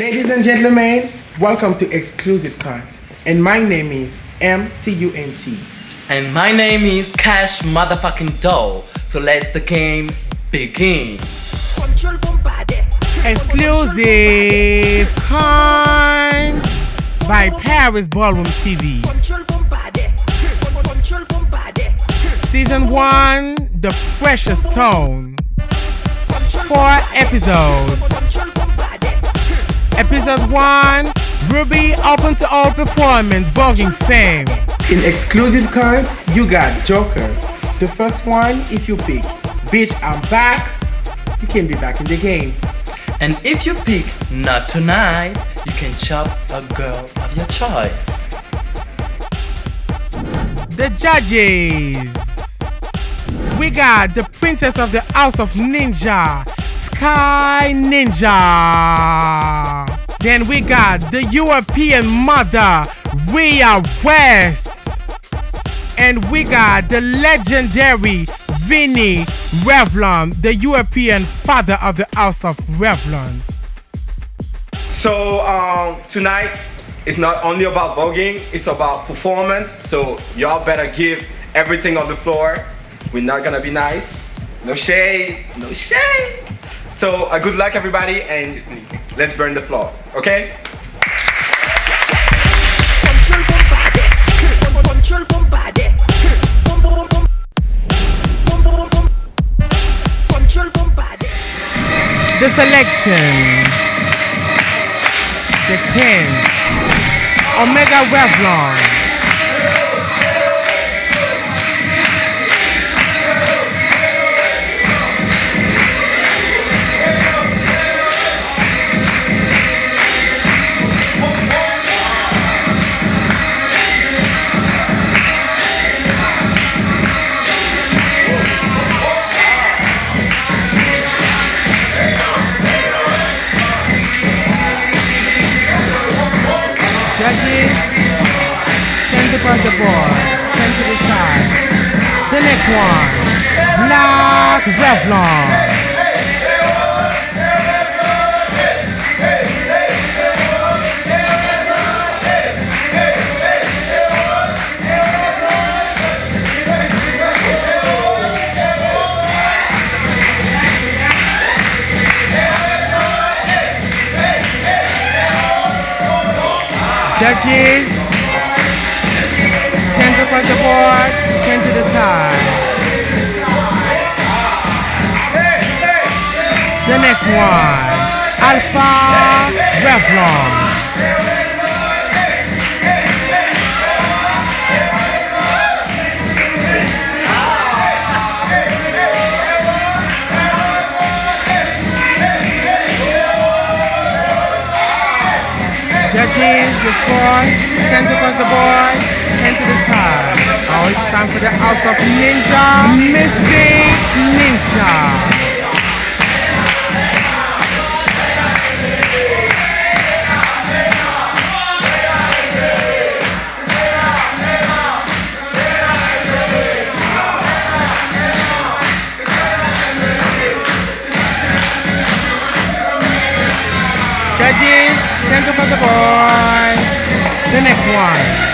Ladies and gentlemen, welcome to Exclusive Cuts. And my name is MCUNT. And my name is Cash Motherfucking Doll. So let's the game begin. Exclusive Cuts by Paris Ballroom TV. Season 1 The Precious Stone. Four episodes. Episode 1 Ruby Open to All Performance Voguing Fame. In exclusive cuts, you got Jokers. The first one, if you pick, Bitch, I'm back, you can be back in the game. And if you pick Not Tonight, you can chop a girl of your choice. The judges. We got the princess of the house of ninja, Sky Ninja. Then we got the European mother, Rhea West. And we got the legendary Vinny Revlon, the European father of the house of Revlon. So um, tonight it's not only about voguing, it's about performance. So y'all better give everything on the floor. We're not gonna be nice. No shade, no shade. So uh, good luck everybody and let's burn the floor, okay? The selection. The Kings. Omega Revlon. The board, to the side. The next one, Knock Revlon. Across the board, to the side. The next one, Alpha Revlon. Judges, the scores, hands across the board, Oh, it's time for the House of Ninja, Mystic Ninja. Judges, up on the board. The next one.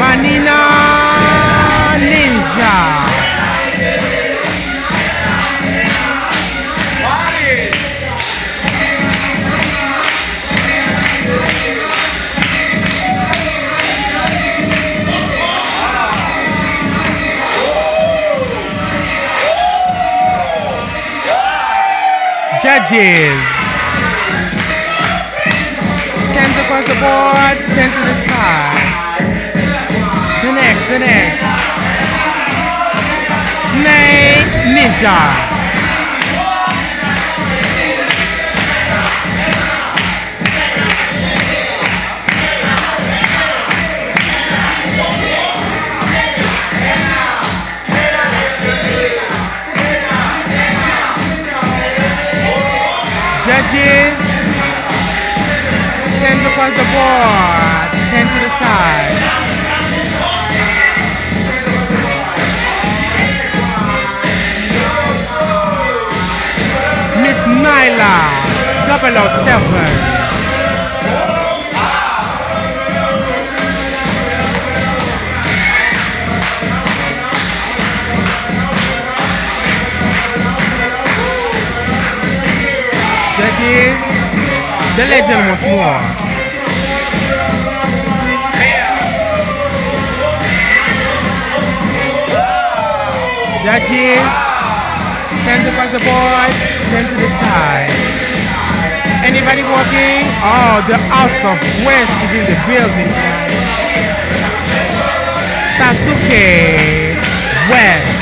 Vanina Ninja. Judges. Hands across the board, stand to the side. The. Snake Ninja. Judges, hands across the board, stand to the side. Nyla. 007. Judges, the legend once more. Judges, hands across the board, stand to the side. Anybody walking? Oh, the House of West is in the building. Sasuke West.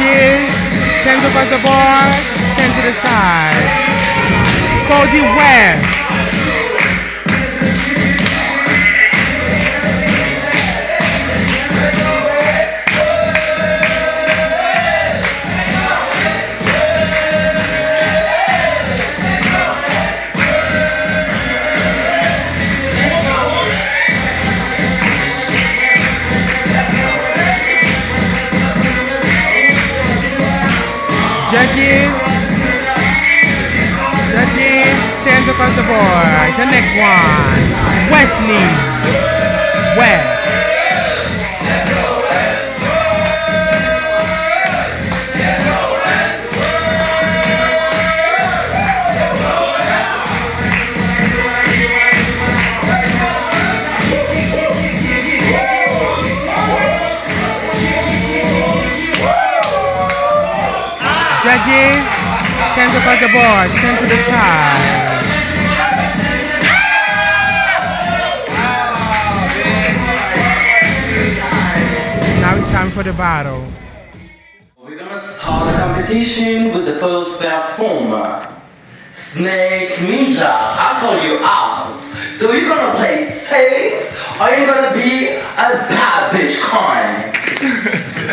Judges, stands across the board, stand to the side. Cody West. Across the next one, Wesley West. Judges, hands across the board, stand to the side. Time for the battles. We're gonna start the competition with the first performer. Snake Ninja, I call you out. So you're gonna play safe or you're gonna be a bad bitch kind.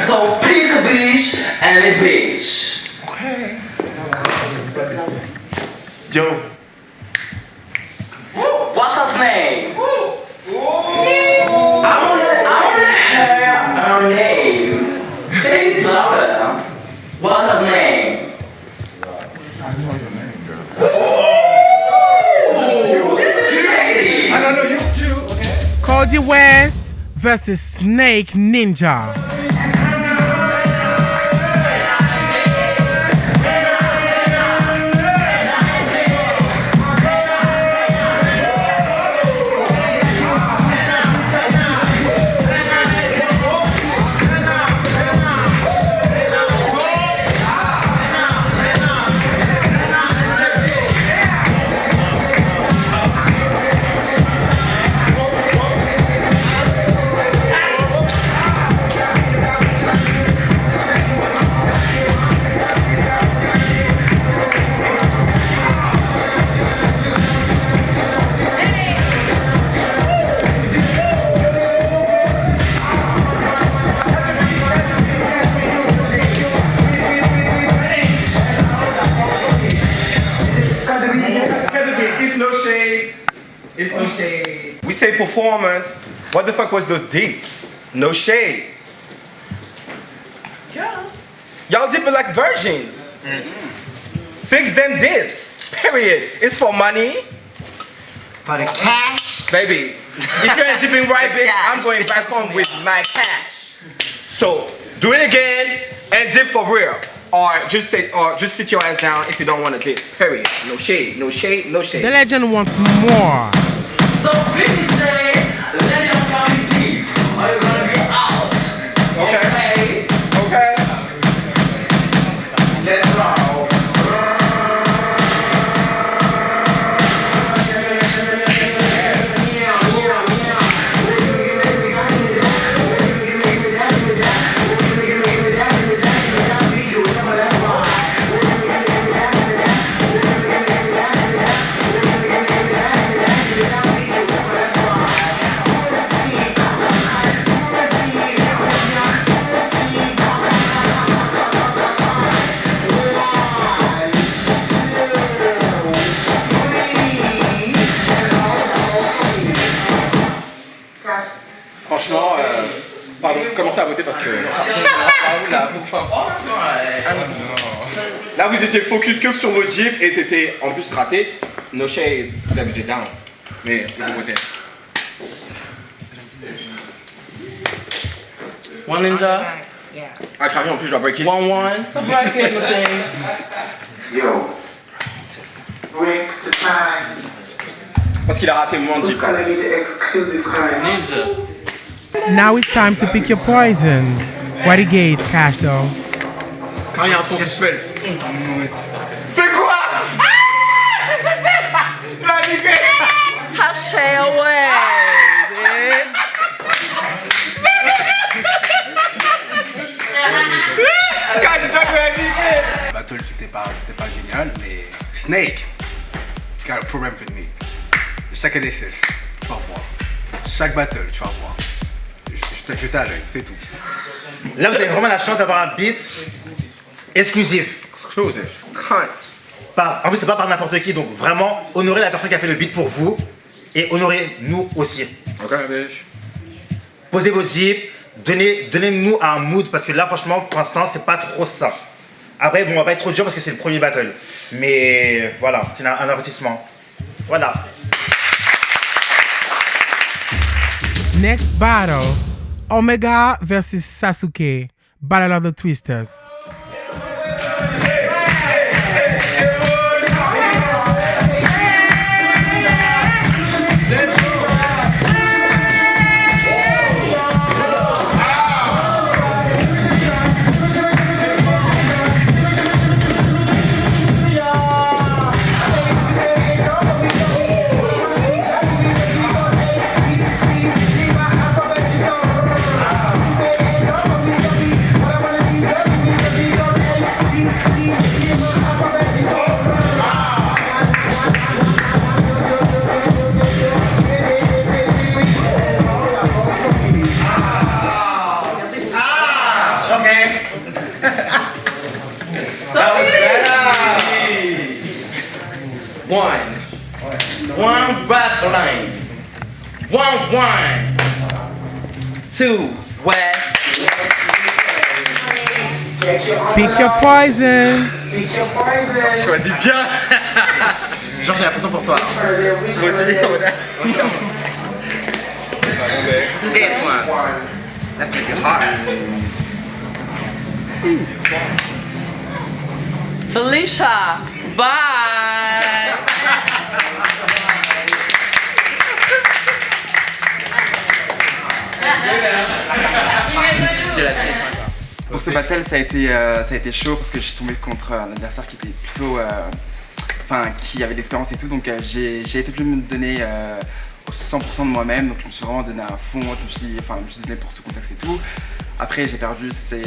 so pick a bitch and a bitch. Okay. Yo. West versus Snake Ninja. Shade. It's no shade. We say performance. What the fuck was those deeps? No shade. Yeah. Y'all dip it like virgins. Mm-hmm. Fix them dips. Period. It's for money. For the cash. Baby, if you ain't dipping right, bitch, I'm going back home with my cash. So do it again and dip for real. Or just say or just sit your ass down if you don't want to dip. Period. No shade, no shade, no shade. The legend wants more. So Vinny say, let your song deep, or you're gonna be out. Okay. Okay. Franchement, euh, pardon, commencez à voter parce que. là, Là, vous étiez focus que sur votre Jeep et c'était en plus raté. No shade, vous abusez down. Mais vous votez. One ninja, Ah, carrément, en plus, je dois break it. one one. So break it, my thing. Yo, break the time. Parce qu'il a raté mon Jeep. gonna be the exclusive kind? Ninja. Now it's time to pick your poison. What he gave Cash though. Quand il y a un son suspense. C'est quoi La niqué Sashay away, bitch. Quand je dois la Battle c'était pas, c'était pas génial, mais Snake got a problem with me. Chaque LSS, tu vas voir. Chaque battle, tu vas voir. Je, je t'ai jeté à l'œil, c'est tout. Là, vous avez vraiment la chance d'avoir un beat exclusif. Exclusive. Cunt. Pas- en plus, c'est pas par n'importe qui, donc vraiment, honorez la personne qui a fait le beat pour vous et honorez nous aussi. Ok, bitch. Posez vos zips, donnez, donnez-nous un mood parce que là, franchement, pour l'instant, c'est pas trop ça. Après, bon, on va pas être trop dur parce que c'est le premier battle. Mais voilà, c'est un, un avertissement. Voilà. Next battle Omega versus Sasuke. Battle of the Twisters. One rap line. One one. Two west. Take your Pick your poison. Pick your poison. Choisis bien Genre, j'ai l'impression pour toi. Moi aussi, This one. Let's make it hot. Felicia, bye. Pour ce battle, ça a été, euh, ça a été chaud parce que je suis tombé contre un adversaire qui était plutôt. euh, Enfin, qui avait de l'expérience et tout. Donc, euh, j'ai été plus me donner au 100% de moi-même. Donc, je me suis vraiment donné à fond. Je me suis, enfin, je me suis donné pour ce contexte et tout. Après, j'ai perdu, c'est.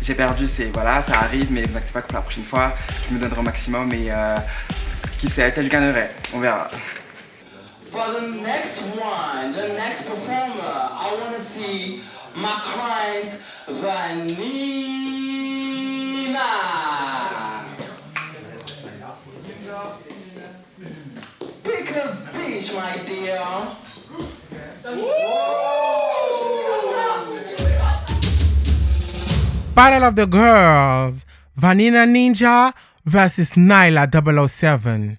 J'ai perdu, c'est. Voilà, ça arrive, mais ne vous inquiétez pas que pour la prochaine fois, je me donnerai au maximum et. qui sait, peut-être je gagnerai. On verra. For the next one, the next performer, I want to see my client Vanina. Pick a beach, my dear. Battle of the Girls. Vanina Ninja versus Nyla 007.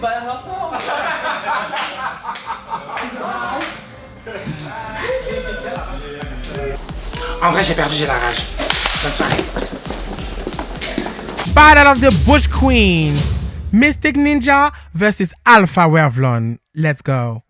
By herself. En vrai, j'ai perdu, j'ai la rage. Bonne soirée. Battle of the Bush Queens. Mystic Ninja versus Alpha Revlon. Let's go.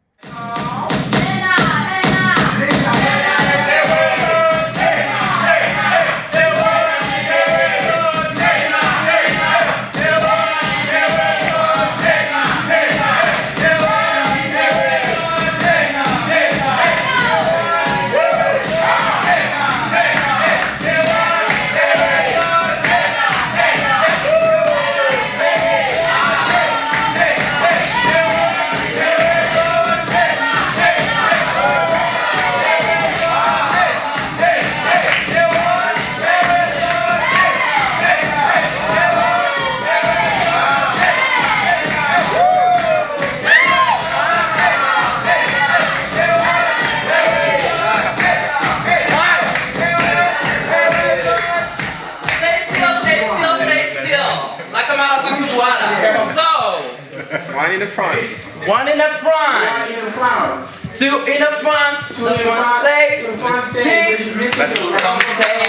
In the front. one in the front, One in front. two in the front, Two the in front front. stay, The front stay. kick, The middle come stay.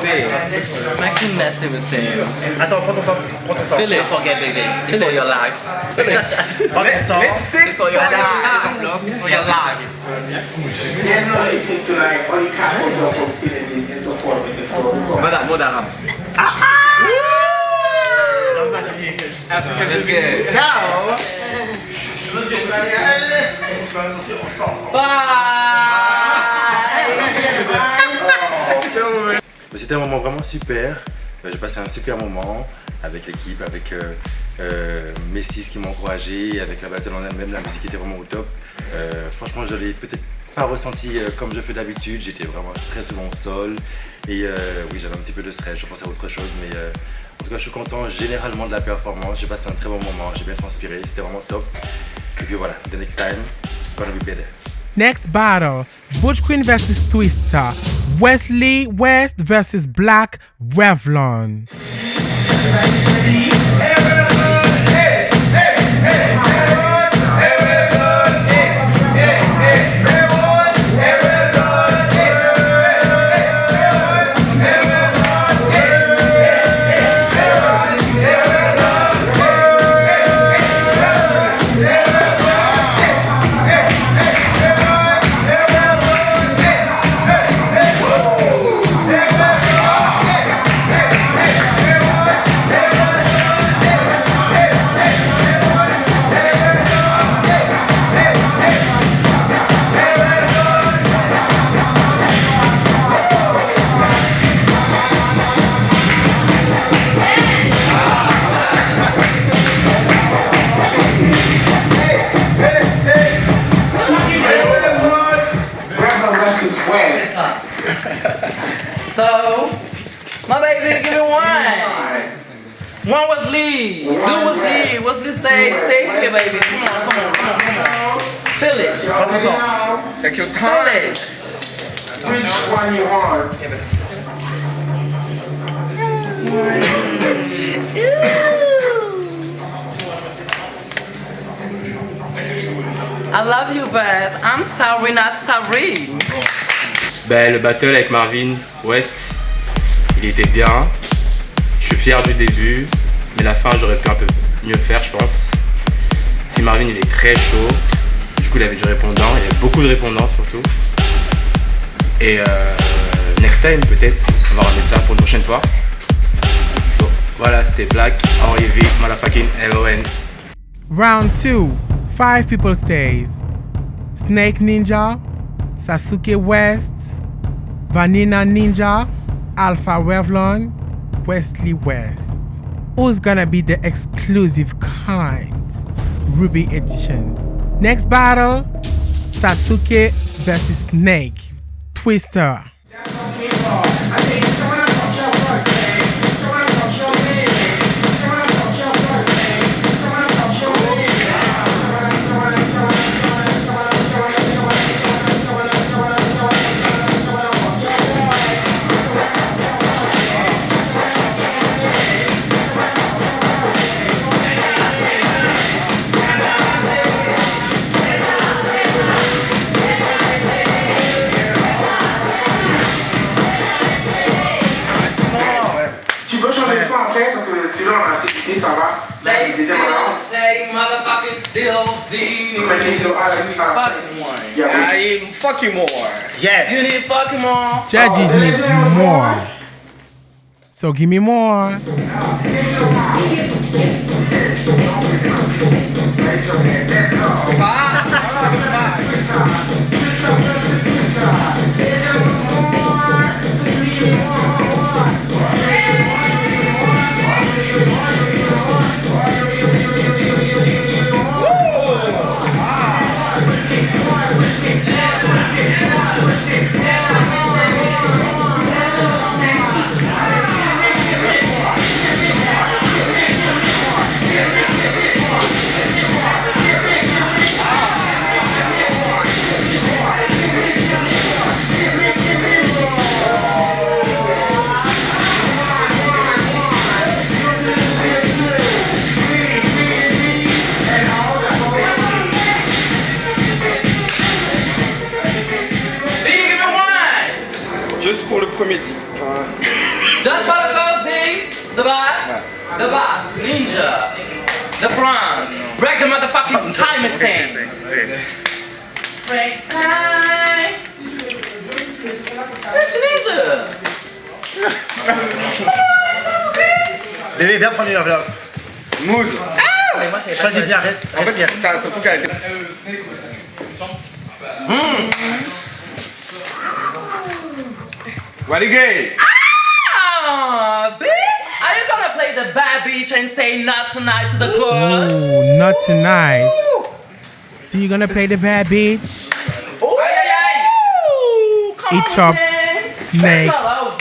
Babe, make you nasty with him. Attends, prends ton temps. Prends ton temps. Feel it, forget baby. It's for your life. Prends ton temps. It's for your life. It's for your life. There's no listen tonight. Only cat for your hostility and support with it. Mother, mother, ram. C'était un moment vraiment super. Euh, J'ai passé un super moment avec l'équipe, avec euh, euh, mes six qui m'ont encouragé, avec la battle en elle-même, la musique était vraiment au top. Euh, franchement, je l'ai peut-être pas ressenti comme je fais d'habitude, j'étais vraiment très souvent au sol. Et oui, j'avais un petit peu de stress, je pensais à autre chose, mais en tout cas, je suis content généralement de la performance. J'ai passé un très bon moment, j'ai bien transpiré, c'était vraiment top. Et puis voilà, the next time, it's gonna be better. Next battle Butch Queen versus Twister. Wesley West versus Black Revlon. Prends ton temps. Take your time. Which one you want? I love you, but I'm sorry, not sorry. Ben, le battle avec Marvin West, il était bien. Je suis fier du début, mais la fin j'aurais pu un peu mieux faire, je pense. Si Marvin il est très chaud, il avait du répondant, il y avait beaucoup de répondants surtout. Et euh, next time peut-être, on va remettre ça pour une prochaine fois. Voilà, c'était Black, Henri V, motherfucking LON. Round two. Five people stays. Snake Ninja, Sasuke West, Vanilla Ninja, Alpha Revlon, Wesley West. who's gonna be the exclusive kind? Ruby edition. Next battle Sasuke versus Snake Twister. The Mais il faut là, juste à- fucking one. Yeah, I need fucking more. Yes. You need fucking more. Judges needs more. So give me more. Big prendre une enveloppe. Mood. Choisis bien, reste- En fait, respire. t'as ton truc a été. Ready gay. Ah, bitch! Are you gonna play the bad bitch and say not tonight to the girls? Oh, not tonight. Do you gonna play the bad bitch? Ooh, come Each on, up, man. Snake, Hello.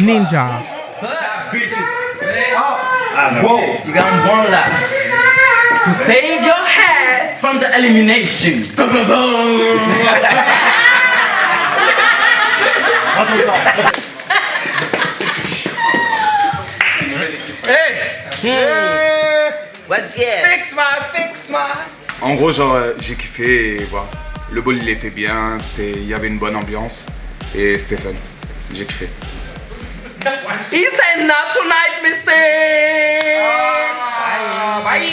Ninja. Whoa, you got one left. To save your heads from the elimination. Temps. What's good? Fix my, fix my. En gros, genre, euh, j'ai kiffé et voilà. Le bol il était bien, c'était- il y avait une bonne ambiance et c'était fun. J'ai kiffé. He said not tonight, mister. bye.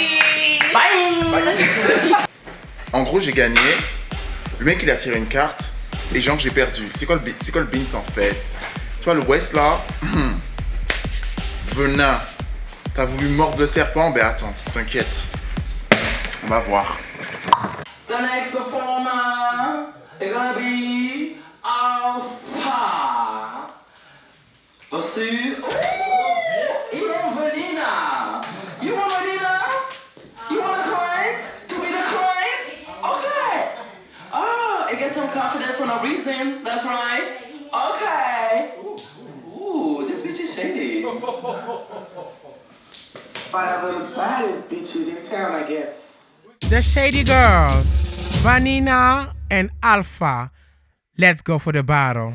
Bye. En gros, j'ai gagné. Le mec, il a tiré une carte. Et genre, j'ai perdu. C'est quoi le quoi le beans en fait? Tu vois, le West là. Venin. T'as voulu mordre le serpent? Ben attends, t'inquiète. On va voir. The next performer is gonna be Alpha versus Ivan Vanina. You want Vanina? You want a client to be the client? Okay. Oh, it gets some confidence for no reason. That's right. Okay. Ooh, this bitch is shady. Five of the baddest bitches in town, I guess. The Shady Girls, Vanina and Alpha. Let's go for the battle.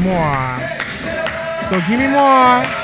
More. So give me more.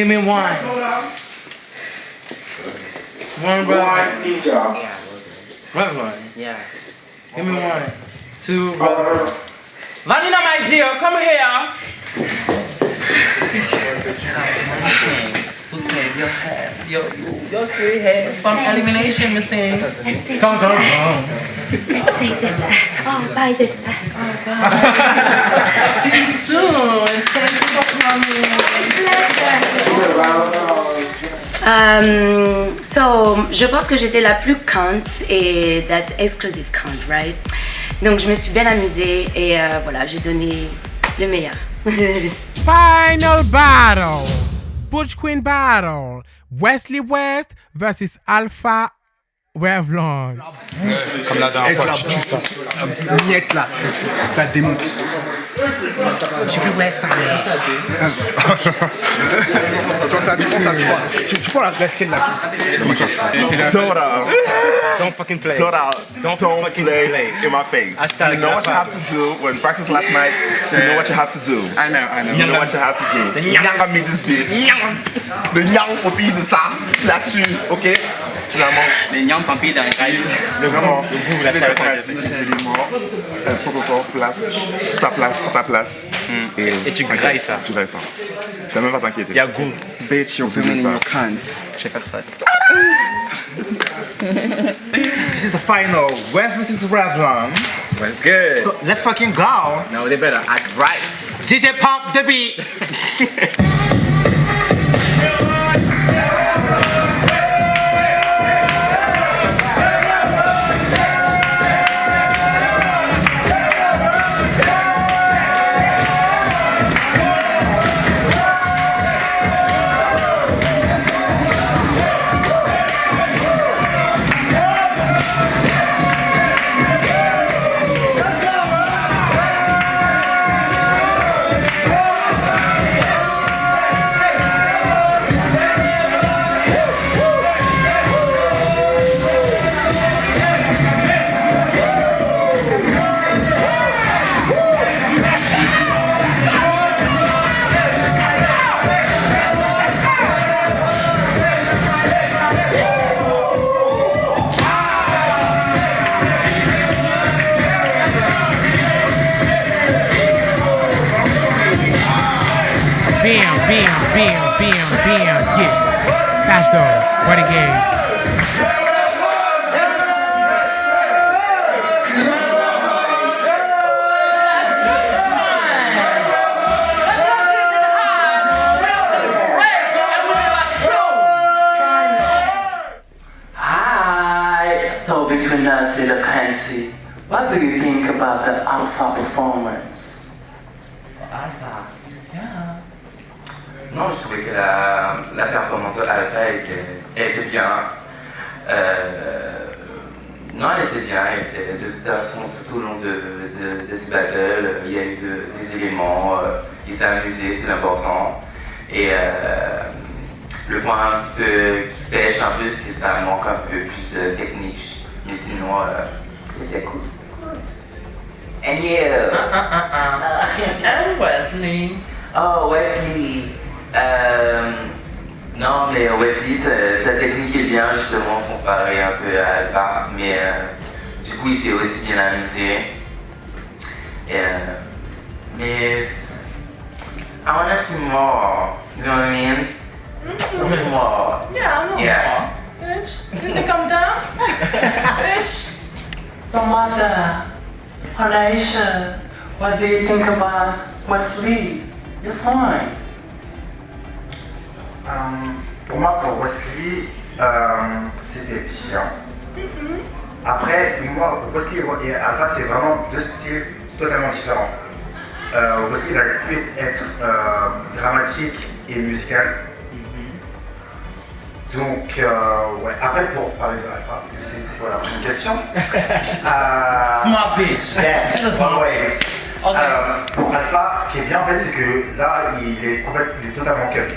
Give me one. One, bro. One ninja. Yeah. One. Yeah. Give me one. Two, bro. Vanina, my dear, come here. To save your hair. Your, your three hairs from elimination, Miss Thing. Come, come, come. See this. Oh, buy this ass. See you soon. Thank you for Um, so, je pense que j'étais la plus cunt et that exclusive cunt, right? Donc, je me suis bien amusée et euh, voilà, j'ai donné le meilleur. Final battle. Butch Queen battle. Wesley West versus Alpha Revlon. Comme la dernière fois, tu tues ça. Miette là, tu la démontes. J'ai plus West en Tu vois ça, tu prends ça, tu vois. Tu, tu prends la, la là. Total. Don't fucking play. Total. Don't Don't fucking play, play. in my face. Hashtag you know what you have to do. When practice last night, you know what you have to do. I know, I know. You know what you have to do. The nyang. Nyanga me this bitch. Le nyang au pays de ça. Tu la tues, ok Tu la manges. Les dans les rails. Le vraiment, la chair. des éléments, euh, protocole, place, ta place, ta place. Et, Et tu grailles ça. Tu grailles ça. Ça même pas t'inquiéter. Il y a goût. Bitch, you're your cunt. Je vais faire ça. This is the final. West versus Revlon? What's good? So let's fucking go. No, they better act right. DJ pump the beat. de technique. Mais sinon, euh, c'était cool. And you? I'm Wesley. Oh, Wesley. Euh, non, mais Wesley, sa, sa technique est bien, justement, comparée un peu à Alpha. Mais euh, du coup, il s'est aussi bien amusé. Et, euh, mais. I wanna see more. You know what I mean? More. Yeah, I know Yeah. more. Bitch, you think I'm dumb? Bitch. Some other Halation What do you think about Wesley? Your song? Euh, pour moi, pour Wesley, euh, c'était bien. Après, moi, Wesley et Alpha, c'est vraiment deux styles totalement différents. Euh, Wesley va plus être euh, dramatique et musical. Donc, euh, ouais. Après, pour parler de que c'est quoi la prochaine question Euh, Smart bitch. Yeah, smart. Ok. Euh, pour Alpha, ce qui est bien en fait, c'est que là, il est, complètement, il est totalement cut.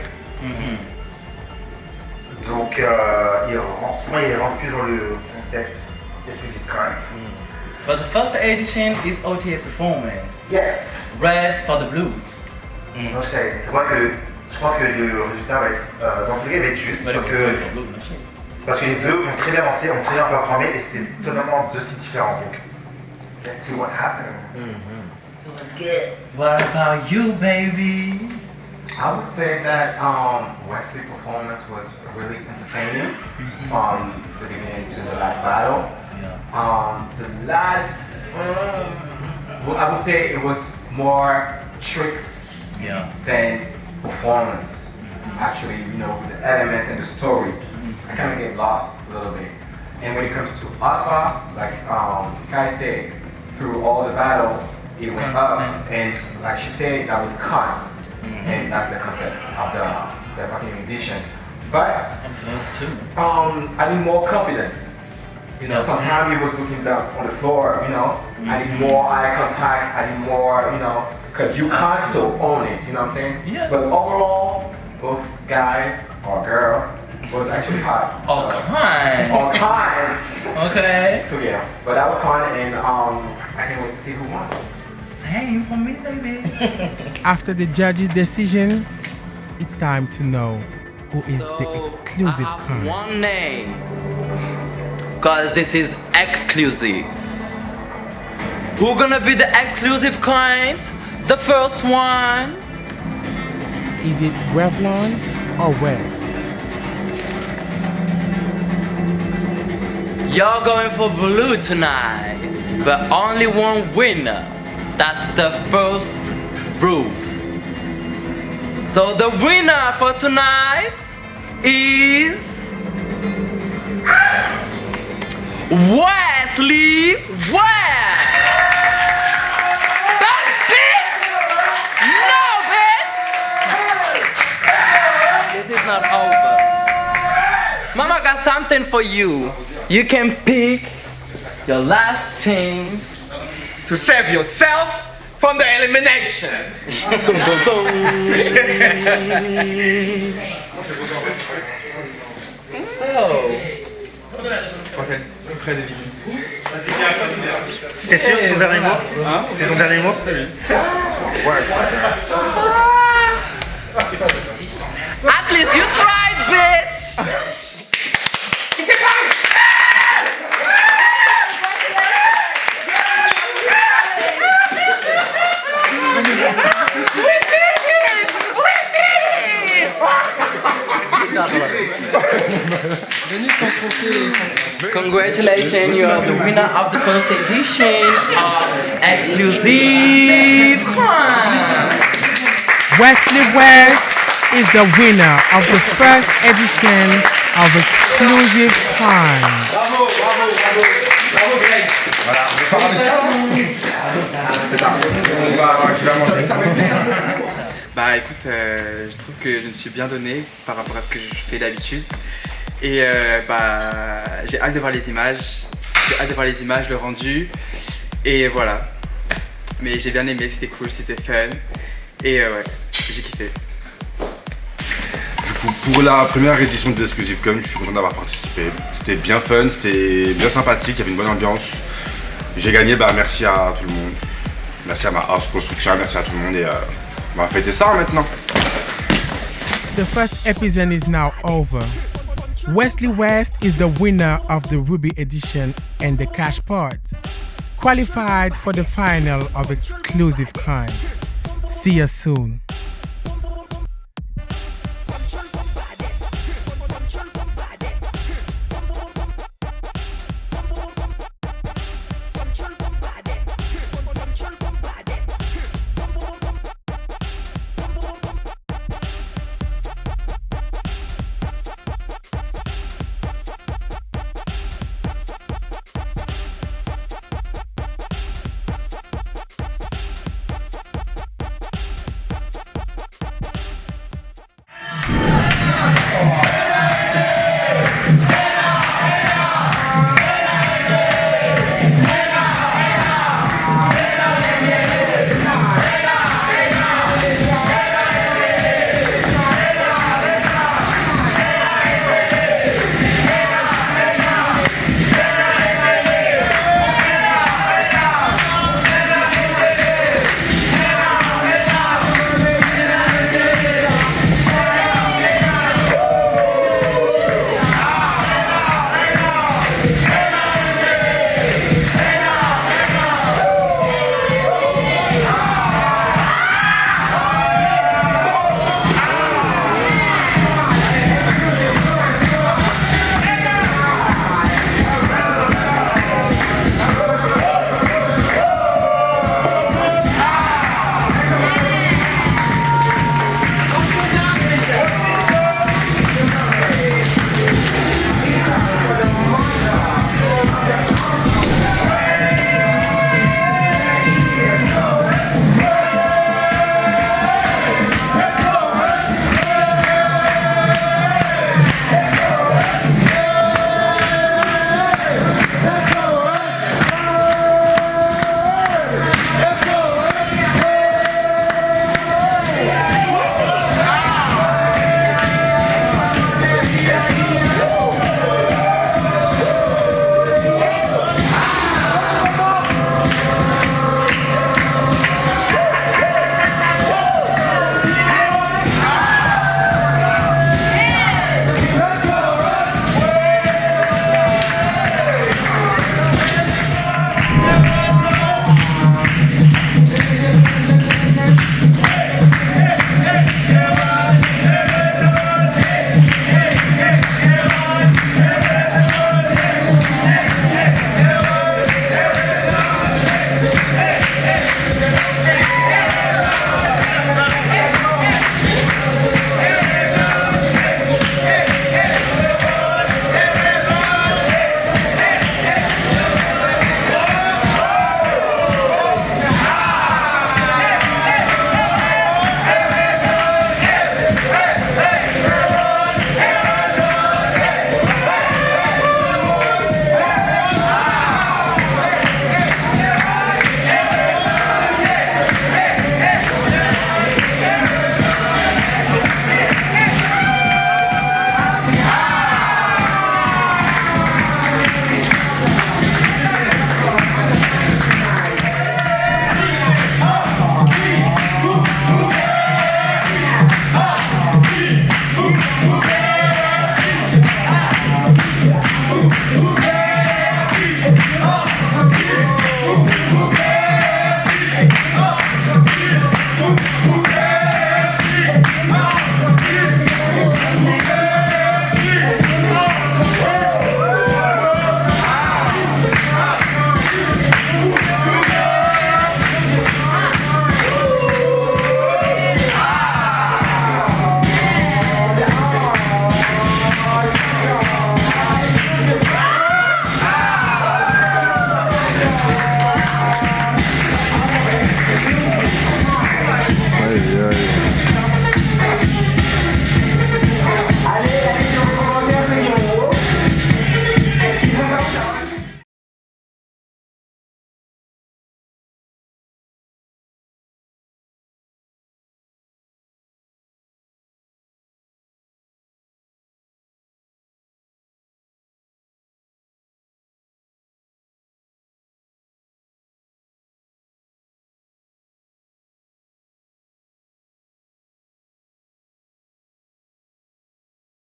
Donc, euh, il rentre, moi, il rentre plus dans le concept exclusive current. But the first edition is OTA performance. Yes. Red for the blues. Sais, c'est vrai que je pense que le résultat va être, euh, dans tous les cas, il va être juste parce que, parce que les deux ont très bien lancé, ont très bien performé et c'était totalement deux styles différents. Donc, let's see what happens. So let's get. What about you, baby? I would say that um, Wesley performance was really entertaining from the beginning to the last battle. Um, the last, um, well, I would say it was more tricks Yeah. than performance. Actually, you know, with the element and the story, I kind of get lost a little bit. And when it comes to Alpha, like um, Sky said, through all the battle, it went up, and like she said, that was cut, and that's the concept of the the fucking edition. But um, I need more confidence. You know, sometimes he was looking down on the floor. You know, I need more eye contact. I need more. You know, because you can't own it. You know what I'm saying? Yes. But overall, both guys or girls was actually hot. All kinds. All kinds. Okay. So yeah, but that was fun, and um, I can't wait to see who won. Same for me, baby. After the judge's decision, it's time to know who is the exclusive I have kind. one name. Cause this is exclusive. Who gonna be the exclusive client? The first one. Is it Revlon or West? Y'all going for blue tonight, but only one winner. That's the first rule. So the winner for tonight is Wesley West. Not over. Mama got something for you. You can pick your last chance to save yourself from the elimination. So. T'es sûr, c'est ton dernier mot C'est ton dernier mot ah. At least you tried, bitch! Congratulations, you are the winner of the first edition of Exclusive Crime. Wesley West is the winner of the first edition of Exclusive Kind. Bravo, bravo, bravo, bravo Greg. Voilà, Bah écoute, euh, je trouve que je me suis bien donné par rapport à ce que je fais d'habitude. Et euh, bah j'ai hâte de voir les images. J'ai hâte de voir les images, le rendu. Et voilà. Mais j'ai bien aimé, c'était cool, c'était fun. Et euh, ouais, j'ai kiffé. Pour la première édition de l'Exclusive Con, je suis content d'avoir participé. C'était bien fun, c'était bien sympathique, il y avait une bonne ambiance. J'ai gagné, bah merci à tout le monde. Merci à ma house soutien, merci à tout le monde et euh, on va fêter ça maintenant. The first episode is now over. Wesley West is the winner of the Ruby edition and the cash part, qualified for the final of exclusive kinds. See you soon.